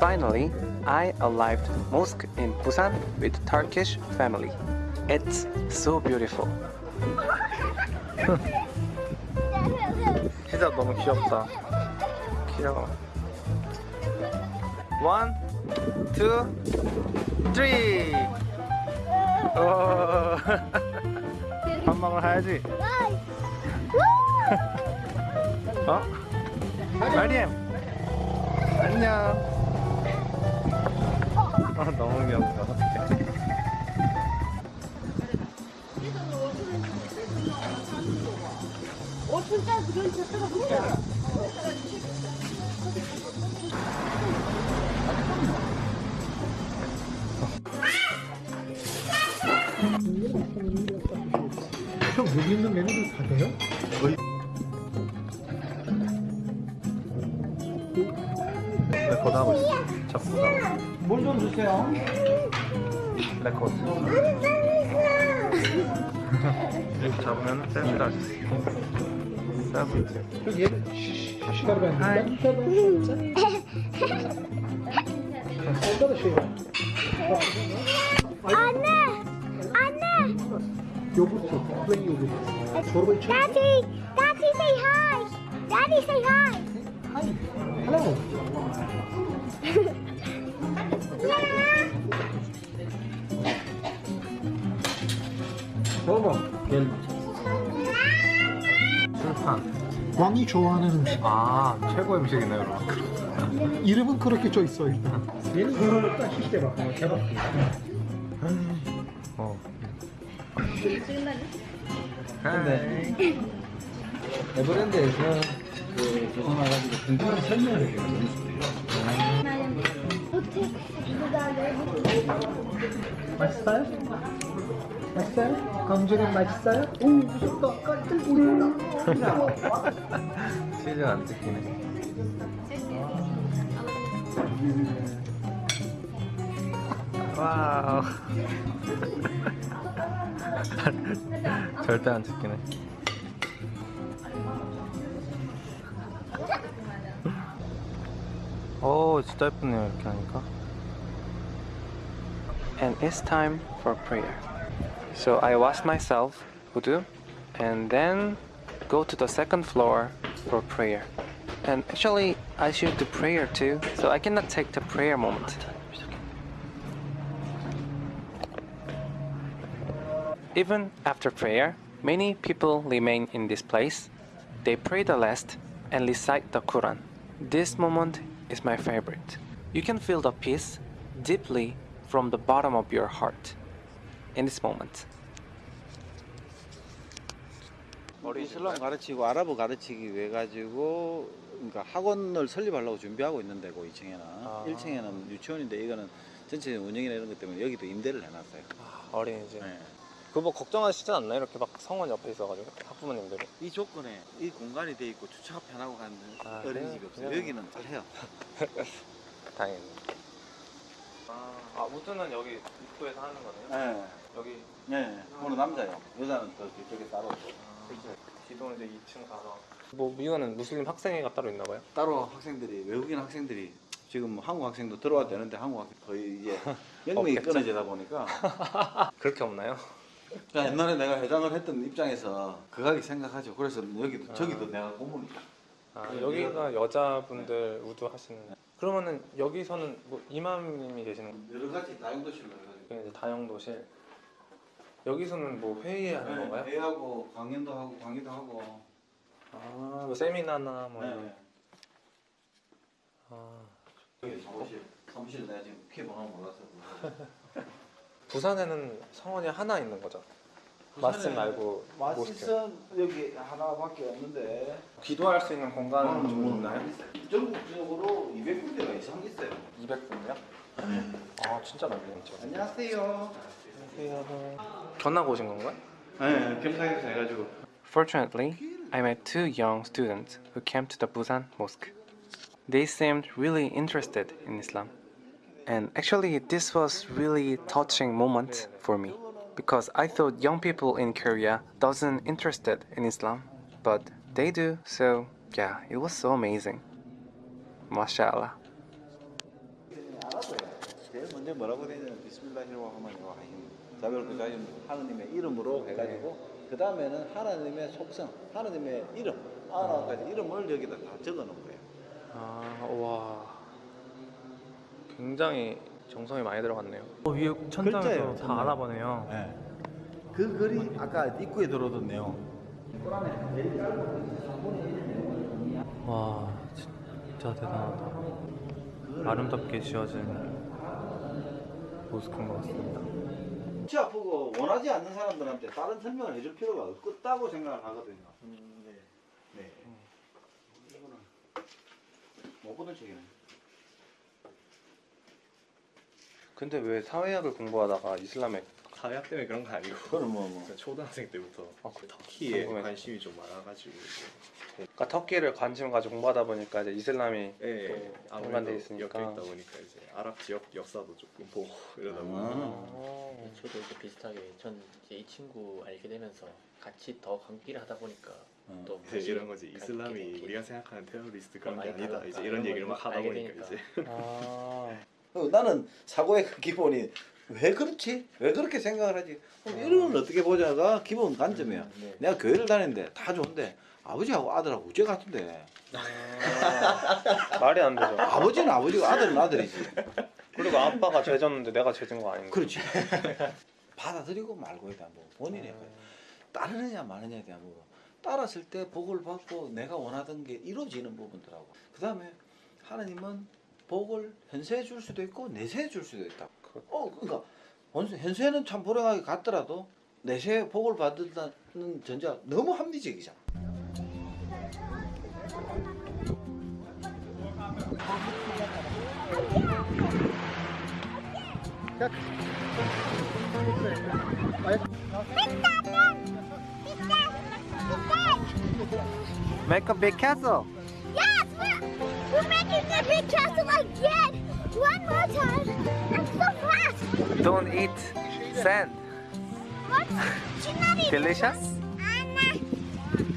finally, I arrived mosque in Busan with Turkish family. It's so beautiful. 진짜 너무 귀엽다. 귀여워. One, two, three. 오. 밥 먹으러 가야지. 어? 마리엠. 안녕. 아 너무 귀엽다. 형 여기 있는 메뉴들 다 돼요? 있어? 뭘좀 주세요. 레코드. 이렇게 잡으면 댄 스를 할수 있어. 세븐. 여기 얘 시가르가 있는데. 얼마나 쉬워? 안돼 안돼. 요구르트, 플레인 요구르트. 저러고 있죠? Daddy Daddy say hi. Daddy say hi. 하이, 먹어. 겔. 술판. 왕이 좋아하는 음식. 아 최고 의 음식이네요 여러분. 이름은 그렇게 써 있어 일단. 얘는 그걸 딱 시대 봐. 대박. 어. 근데 에버랜드에서 그 조선 와가지고 궁금한 설명을 해줘요. 맛있어요? 맛있어요? 강조림 맛있어요? 오 무섭다 놀랐다 치즈 안 찍히네. 와우. 절대 안 찍히네. 오, 진짜 예쁘네요, 이렇게 하니까. And it's time for prayer. So I wash myself, wudu, and then go to the second floor for prayer. And actually, I should do prayer too, so I cannot take the prayer moment. Even after prayer, many people remain in this place. They pray the last and recite the Quran. This moment is my favorite. You can feel the peace deeply from the bottom of your heart in this moment. 이슬람 가르치고 아랍어 가르치기 위해 가지고 그러니까 학원을 설립하려고 준비하고 있는 데고 2층에는 아. 1층에는 유치원인데 이거는 전체 운영이나 이런 것 때문에 여기도 임대를 해놨어요. 어린이집. 네. 그거 뭐 걱정하시진 않나요? 이렇게 막 성원 옆에 있어가지고 학부모님들이. 이 조건에 이 공간이 돼 있고 주차가 편하고 가는 아, 어린이집이? 없어요. 그냥- 여기는 잘 해요. 다행이네. 아, 아 우주는 여기 입구에서 하는 거네요? 네. 여기 네. 오늘 남자요. 여자는 또 뒤쪽에 따로 기존 이제 2층 가서. 뭐 미국은 무슬림 학생회가 따로 있나 봐요? 따로 학생들이 외국인 학생들이 지금 뭐 한국 학생도 들어와도 되는데 한국 학생 거의 이제 영명이 없겠죠. 끊어지다 보니까 그렇게 없나요? 그러니까 옛날에 내가 회장을 했던 입장에서 그하게 생각하죠. 그래서 여기도 저기도 내가 고문이다. 아, 여기가 여자분들 우두 하시는. 그러면은 여기서는 뭐 이맘님이 계시는 여러 가지 다용도실로 해가지고 게 이제 다용도실. 여기서는 뭐 회의하는 건가요? 네, 회의하고 강연도 하고 강의도 하고. 아, 뭐 세미나나 뭐 이런. 네. 아, 여기 사무실 사무실 내가 지금 키 번호 몰라서. 부산에는 성원이 하나 있는 거죠? 마스 말고 모스크. 마시선 여기 하나밖에 없는데 기도할 수 있는 공간은 좀 음, 있나요? 전국적으로 200군데가 이상 있어요. 200분이요? 아 진짜 많네요 진짜. 안녕하세요. 안녕하세요. 전학 오신 건가요? 네, 겸사겸사 해가지고. Fortunately, I met two young students who came to the Busan mosque. They seemed really interested in Islam. And actually, this was really touching moment for me because I thought young people in Korea doesn't interested in Islam, but they do. So yeah, it was so amazing. Mashallah. 먼저 뭐라고 되냐면 비스밀라히르하마니라힘 자별 그자임 하느님의 이름으로 해가지고 그 다음에는 하나님의 속성, 하나님의 이름, 아나까지 이름을 여기다 다 적어놓은 거예요. 아, 와. 굉장히 정성이 많이 들어갔네요. 위에 천장에도 글자예요, 다. 알아보네요. 네. 그 글이 아까 입구에 들어오던 내용. 와, 진짜 대단하다. 아름답게 지어진 모스크인 것 같습니다. 치 아프고 원하지 않는 사람들한테 다른 설명을 해줄 필요가 없다고 생각을 하거든요. 네. 네. 이거는 못 보던 책이네. 근데 왜 사회학을 공부하다가 이슬람에 사회학 때문에 그런 건 아니고 그건 뭐, 뭐. 초등학생 때부터 아, 그 터키에 궁금해. 관심이 좀 많아가지고 그러니까 터키를 관심 가지고 공부하다 보니까 이제 이슬람이 예, 또 아무래도 연관돼 있으니까. 엮여 있다 보니까 이제 아랍 지역 역사도 조금 보고 이러다 아. 보니까 어. 저도 이제 비슷하게 전 이제 이 친구 알게 되면서 같이 더 관계를 하다 보니까 음. 또 이제 이런 거지 관계 이슬람이 관계. 우리가 생각하는 테러리스트 그런 게 아니다 달랐다. 이제 이런 얘기를 걸막 하다 알게 보니까 되니까. 이제 아. 어, 나는 사고의 그 기본이 왜 그렇지? 왜 그렇게 생각을 하지? 그럼 이런 어떻게 보자가 기본 관점이야. 음, 네. 내가 교회를 다니는데 다 좋은데 아버지하고 아들하고 우째 같은데 말이 안 되죠. 아버지는 아버지고 아들은 아들이지. 그리고 아빠가 죄졌는데 내가 죄진 거 아닌가? 그렇지. 받아들이고 말고에 대한 부분 본인의 거야. 따르느냐 마느냐에 대한 부분. 따랐을 때 복을 받고 내가 원하던 게 이루어지는 부분들하고 그 다음에 하나님은 복을 현세해 줄 수도 있고 내세해 줄 수도 있다. 어, 그러니까 현세는 참 불행하게 갔더라도 내세에 복을 받는다는 전제가 너무 합리적이잖아. Make a big castle. Yes, we're, we're making the big castle again. One more time. I'm so fast. Don't eat sand. What? She's not eating Delicious? Anna.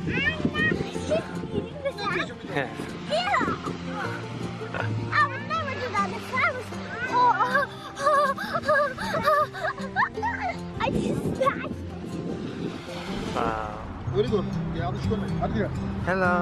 Anna. She's eating the sand. Yeah. Ew. I would never do that if I was. Oh, I just spat. Wow. Very good. Yeah, I'm just gonna. Hadi. Hello.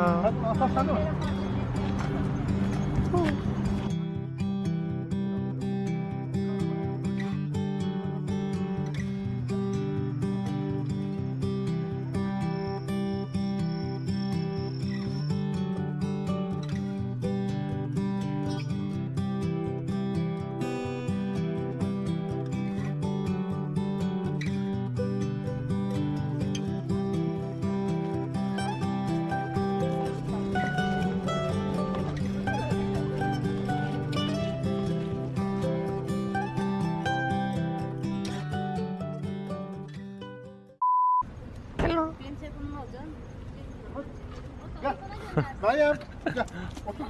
Meryem. Gel. Otur.